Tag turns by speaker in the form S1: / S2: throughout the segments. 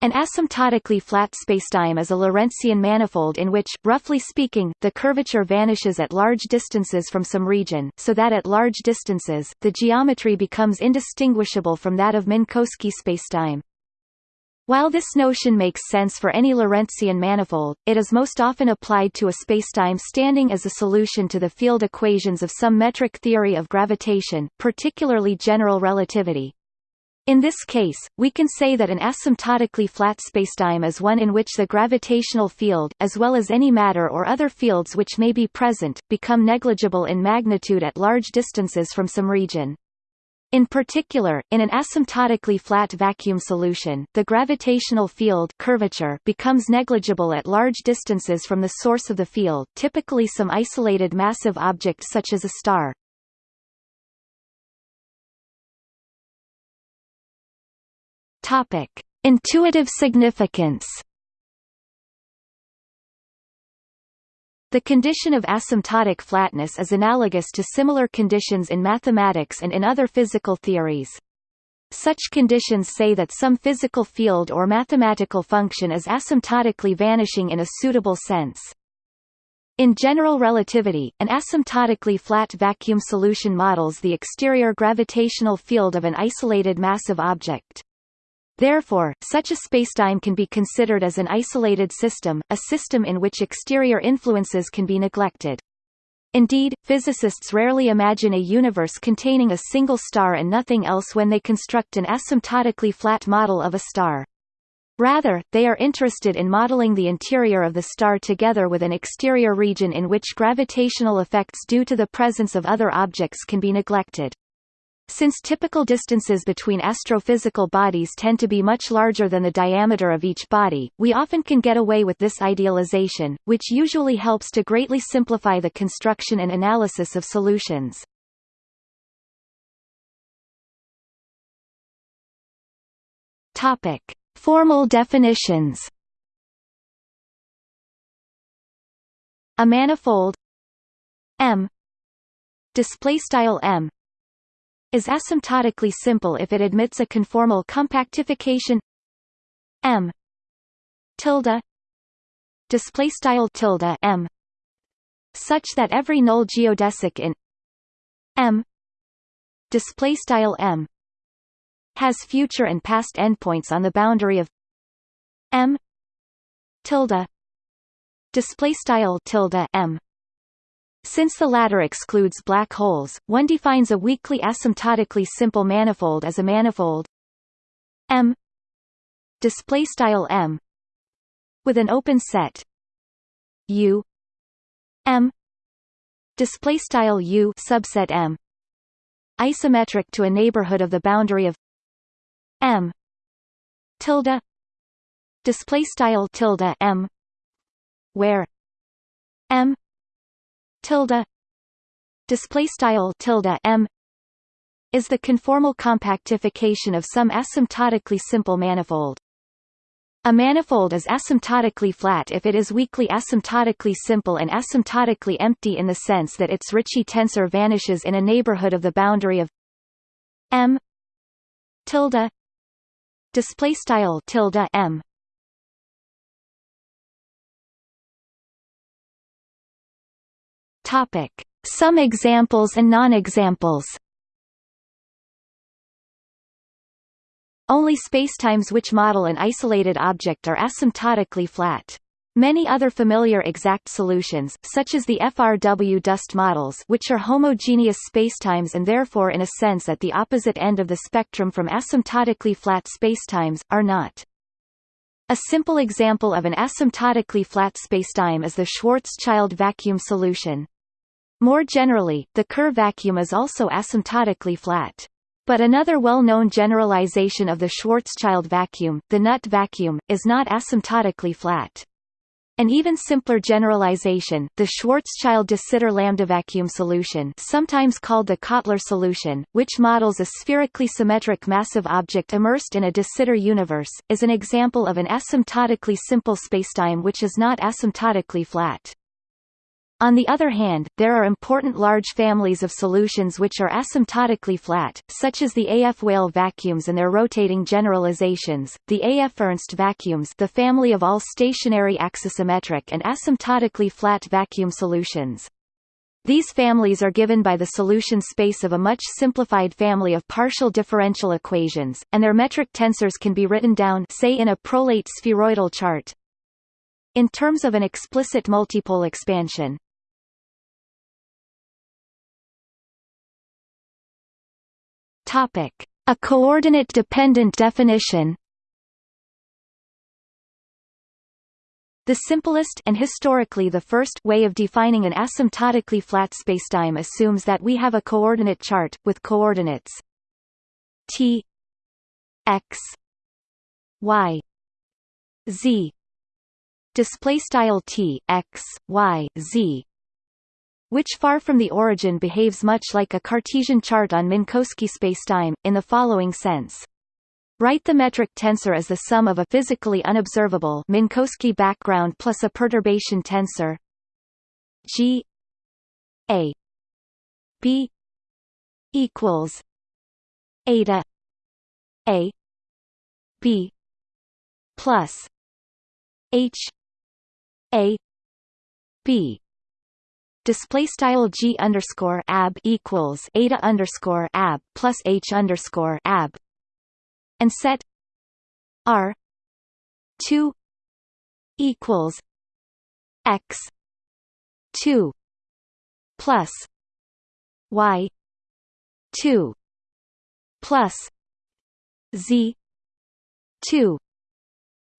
S1: An asymptotically flat spacetime is a Lorentzian manifold in which, roughly speaking, the curvature vanishes at large distances from some region, so that at large distances, the geometry becomes indistinguishable from that of Minkowski spacetime. While this notion makes sense for any Lorentzian manifold, it is most often applied to a spacetime standing as a solution to the field equations of some metric theory of gravitation, particularly general relativity. In this case, we can say that an asymptotically flat spacetime is one in which the gravitational field, as well as any matter or other fields which may be present, become negligible in magnitude at large distances from some region. In particular, in an asymptotically flat vacuum solution, the gravitational field curvature becomes negligible at large distances from the source of the field typically some isolated massive object such as a star. Topic: Intuitive significance. The condition of asymptotic flatness is analogous to similar conditions in mathematics and in other physical theories. Such conditions say that some physical field or mathematical function is asymptotically vanishing in a suitable sense. In general relativity, an asymptotically flat vacuum solution models the exterior gravitational field of an isolated massive object. Therefore, such a spacetime can be considered as an isolated system, a system in which exterior influences can be neglected. Indeed, physicists rarely imagine a universe containing a single star and nothing else when they construct an asymptotically flat model of a star. Rather, they are interested in modeling the interior of the star together with an exterior region in which gravitational effects due to the presence of other objects can be neglected. Since typical distances between astrophysical bodies tend to be much larger than the diameter of each body, we often can get away with this idealization, which usually helps to greatly simplify the construction and analysis of solutions. Topic: Formal definitions. A manifold M display style M is asymptotically simple if it admits a conformal compactification. M. tilde. Display style tilde m. such that every null geodesic in m. display style m. has future and past endpoints on the boundary of m. tilde. Display style tilde m since the latter excludes black holes, one defines a weakly asymptotically simple manifold as a manifold M display style M with an open set U M display style U subset M isometric to a neighborhood of the boundary of M tilde display style tilde M where M tilde display style tilde m is the conformal compactification of some asymptotically simple manifold. A manifold is asymptotically flat if it is weakly asymptotically simple and asymptotically empty in the sense that its Ricci tensor vanishes in a neighborhood of the boundary of m tilde display style tilde m Topic: Some examples and non-examples. Only spacetimes which model an isolated object are asymptotically flat. Many other familiar exact solutions, such as the FRW dust models which are homogeneous spacetimes and therefore in a sense at the opposite end of the spectrum from asymptotically flat spacetimes, are not. A simple example of an asymptotically flat spacetime is the Schwarzschild vacuum solution. More generally, the Kerr vacuum is also asymptotically flat. But another well-known generalization of the Schwarzschild vacuum, the nut vacuum, is not asymptotically flat. An even simpler generalization, the Schwarzschild de Sitter lambda vacuum solution sometimes called the Kottler solution, which models a spherically symmetric massive object immersed in a de Sitter universe, is an example of an asymptotically simple spacetime which is not asymptotically flat. On the other hand, there are important large families of solutions which are asymptotically flat, such as the AF Weyl vacuums and their rotating generalizations, the AF Ernst vacuums the family of all stationary axisymmetric and asymptotically flat vacuum solutions. These families are given by the solution space of a much simplified family of partial differential equations, and their metric tensors can be written down say in a prolate spheroidal chart. In terms of an explicit multipole expansion, A coordinate-dependent definition. The simplest and historically the first way of defining an asymptotically flat spacetime assumes that we have a coordinate chart with coordinates t x y z. Display style t x y z which far from the origin behaves much like a Cartesian chart on Minkowski spacetime, in the following sense. Write the metric tensor as the sum of a physically unobservable Minkowski background plus a perturbation tensor G A B equals eta A B plus H A B display style g underscore ab equals eta underscore ab plus h underscore ab, and set r two equals x two plus y two plus z two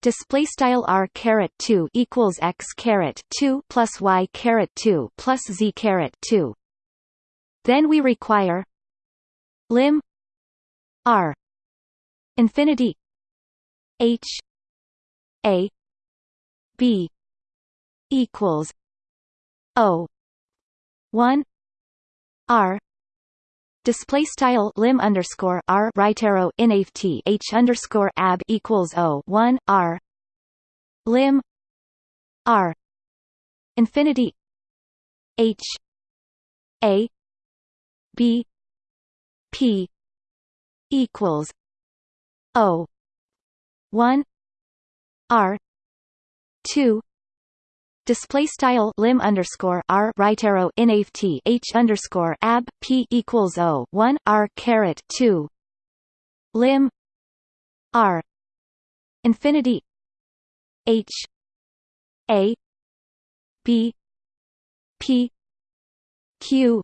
S1: display style r caret 2 equals x caret 2 plus y caret 2 plus z caret 2 then we require lim r infinity h a b equals o 1 r display style lim underscore r right arrow inft h underscore ab equals o one r. Lim r infinity h a b p equals o one r two display style lim underscore r right arrow inft h underscore ab p equals o one r caret two. Lim r. Infinity h a b p q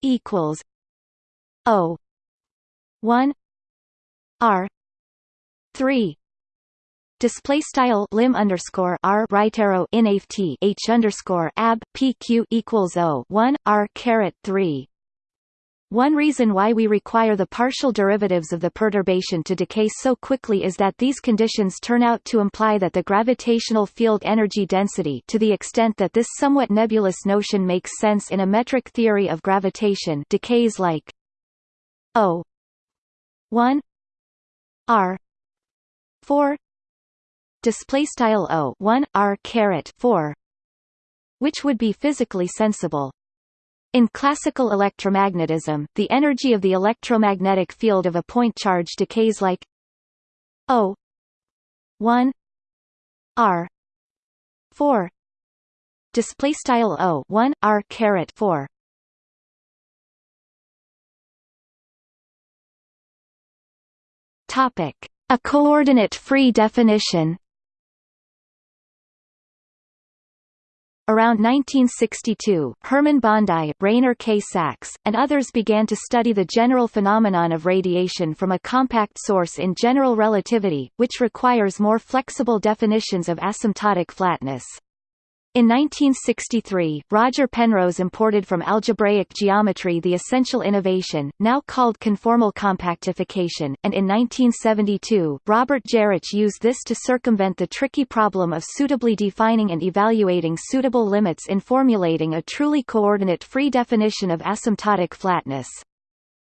S1: equals o one r three display style lim underscore r right arrow inft h underscore ab pq equals o 1 r caret 3 one reason why we require the partial derivatives of the perturbation to decay so quickly is that these conditions turn out to imply that the gravitational field energy density to the extent that this somewhat nebulous notion makes sense in a metric theory of gravitation decays like O 1 R 4 display style o 1 r caret 4 which would be physically sensible. In classical electromagnetism the energy of the electromagnetic field of a point charge decays like o 1 r 4 display style o 1 r caret 4 topic. A coordinate-free definition Around 1962, Hermann Bondi, Rainer K. Sachs, and others began to study the general phenomenon of radiation from a compact source in general relativity, which requires more flexible definitions of asymptotic flatness. In 1963, Roger Penrose imported from algebraic geometry the essential innovation, now called conformal compactification, and in 1972, Robert Geroch used this to circumvent the tricky problem of suitably defining and evaluating suitable limits in formulating a truly coordinate-free definition of asymptotic flatness.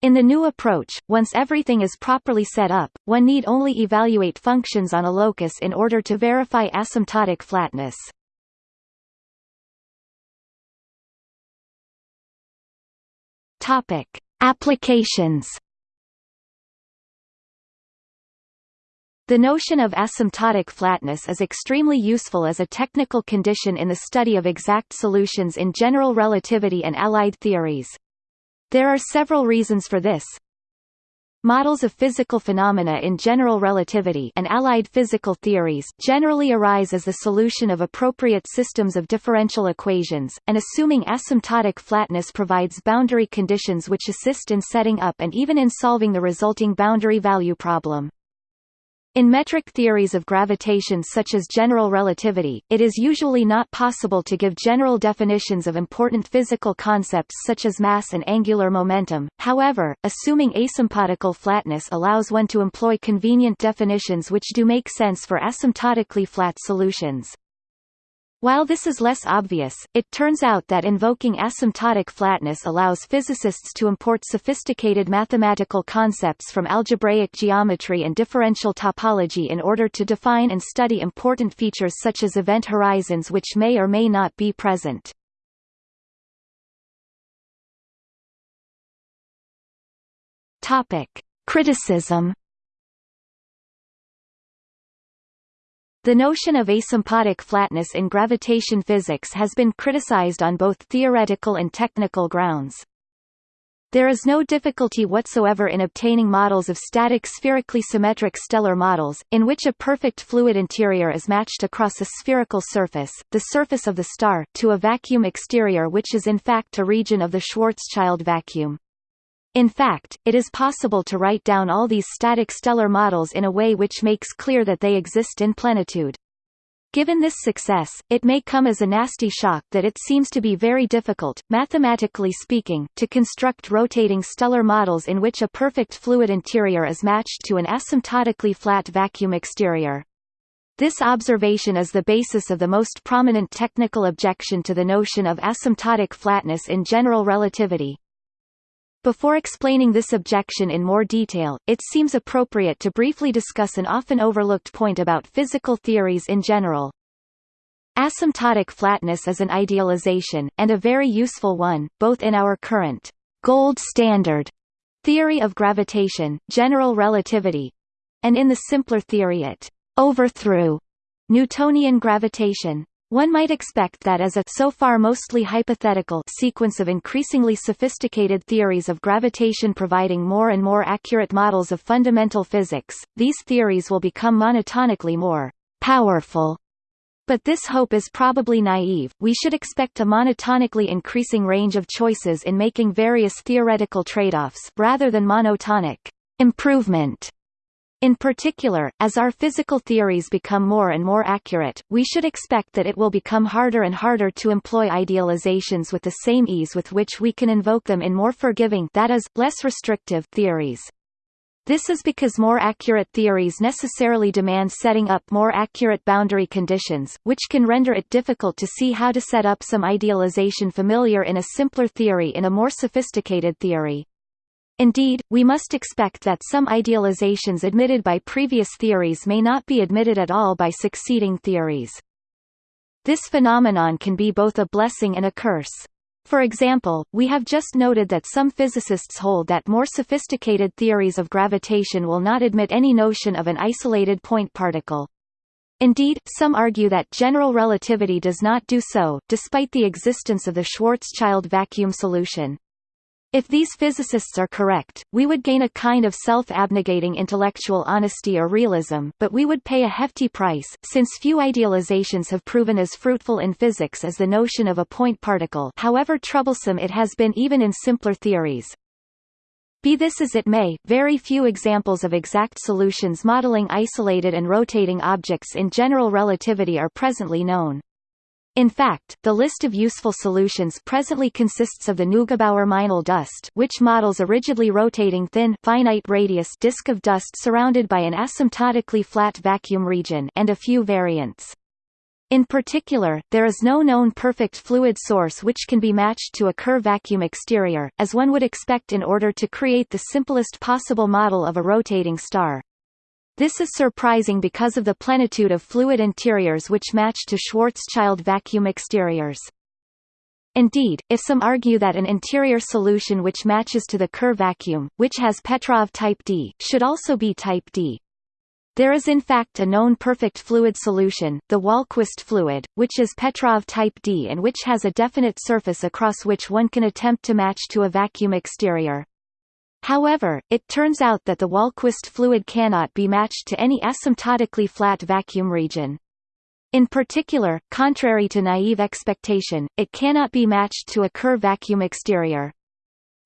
S1: In the new approach, once everything is properly set up, one need only evaluate functions on a locus in order to verify asymptotic flatness. Topic: Applications. The notion of asymptotic flatness is extremely useful as a technical condition in the study of exact solutions in general relativity and allied theories. There are several reasons for this. Models of physical phenomena in general relativity and allied physical theories generally arise as the solution of appropriate systems of differential equations, and assuming asymptotic flatness provides boundary conditions which assist in setting up and even in solving the resulting boundary value problem. In metric theories of gravitation such as general relativity, it is usually not possible to give general definitions of important physical concepts such as mass and angular momentum, however, assuming asymptotical flatness allows one to employ convenient definitions which do make sense for asymptotically flat solutions. While this is less obvious, it turns out that invoking asymptotic flatness allows physicists to import sophisticated mathematical concepts from algebraic geometry and differential topology in order to define and study important features such as event horizons which may or may not be present. Criticism The notion of asymptotic flatness in gravitation physics has been criticized on both theoretical and technical grounds. There is no difficulty whatsoever in obtaining models of static spherically symmetric stellar models, in which a perfect fluid interior is matched across a spherical surface, the surface of the star, to a vacuum exterior which is in fact a region of the Schwarzschild vacuum. In fact, it is possible to write down all these static stellar models in a way which makes clear that they exist in plenitude. Given this success, it may come as a nasty shock that it seems to be very difficult, mathematically speaking, to construct rotating stellar models in which a perfect fluid interior is matched to an asymptotically flat vacuum exterior. This observation is the basis of the most prominent technical objection to the notion of asymptotic flatness in general relativity. Before explaining this objection in more detail, it seems appropriate to briefly discuss an often overlooked point about physical theories in general. Asymptotic flatness is an idealization, and a very useful one, both in our current gold standard theory of gravitation, general relativity, and in the simpler theory it overthrew Newtonian gravitation. One might expect that as a so far mostly hypothetical sequence of increasingly sophisticated theories of gravitation providing more and more accurate models of fundamental physics, these theories will become monotonically more powerful. But this hope is probably naive, we should expect a monotonically increasing range of choices in making various theoretical trade-offs rather than monotonic improvement. In particular, as our physical theories become more and more accurate, we should expect that it will become harder and harder to employ idealizations with the same ease with which we can invoke them in more forgiving that is, less restrictive theories. This is because more accurate theories necessarily demand setting up more accurate boundary conditions, which can render it difficult to see how to set up some idealization familiar in a simpler theory in a more sophisticated theory. Indeed, we must expect that some idealizations admitted by previous theories may not be admitted at all by succeeding theories. This phenomenon can be both a blessing and a curse. For example, we have just noted that some physicists hold that more sophisticated theories of gravitation will not admit any notion of an isolated point particle. Indeed, some argue that general relativity does not do so, despite the existence of the Schwarzschild vacuum solution. If these physicists are correct, we would gain a kind of self-abnegating intellectual honesty or realism but we would pay a hefty price, since few idealizations have proven as fruitful in physics as the notion of a point particle however troublesome it has been even in simpler theories. Be this as it may, very few examples of exact solutions modeling isolated and rotating objects in general relativity are presently known. In fact, the list of useful solutions presently consists of the Neugebauer-Meinl dust which models a rigidly rotating thin finite radius disk of dust surrounded by an asymptotically flat vacuum region and a few variants. In particular, there is no known perfect fluid source which can be matched to a Kerr vacuum exterior, as one would expect in order to create the simplest possible model of a rotating star. This is surprising because of the plenitude of fluid interiors which match to Schwarzschild vacuum exteriors. Indeed, if some argue that an interior solution which matches to the Kerr vacuum, which has Petrov type D, should also be type D. There is in fact a known perfect fluid solution, the Wahlquist fluid, which is Petrov type D and which has a definite surface across which one can attempt to match to a vacuum exterior. However, it turns out that the Wahlquist fluid cannot be matched to any asymptotically flat vacuum region. In particular, contrary to naive expectation, it cannot be matched to a Kerr vacuum exterior.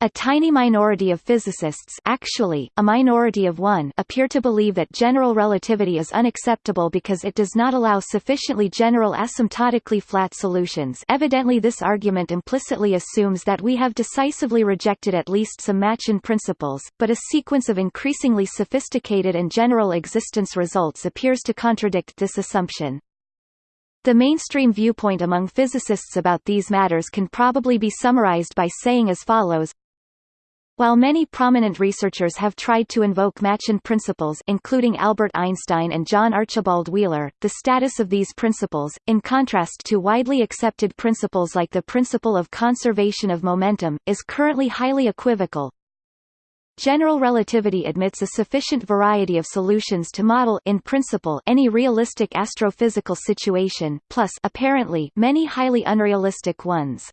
S1: A tiny minority of physicists actually, a minority of one appear to believe that general relativity is unacceptable because it does not allow sufficiently general asymptotically flat solutions evidently this argument implicitly assumes that we have decisively rejected at least some Machian principles, but a sequence of increasingly sophisticated and general existence results appears to contradict this assumption. The mainstream viewpoint among physicists about these matters can probably be summarized by saying as follows while many prominent researchers have tried to invoke Machian principles including Albert Einstein and John Archibald Wheeler, the status of these principles, in contrast to widely accepted principles like the principle of conservation of momentum, is currently highly equivocal. General relativity admits a sufficient variety of solutions to model in principle any realistic astrophysical situation, plus apparently many highly unrealistic ones.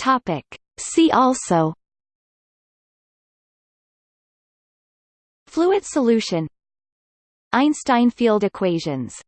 S1: Topic. See also Fluid solution Einstein field equations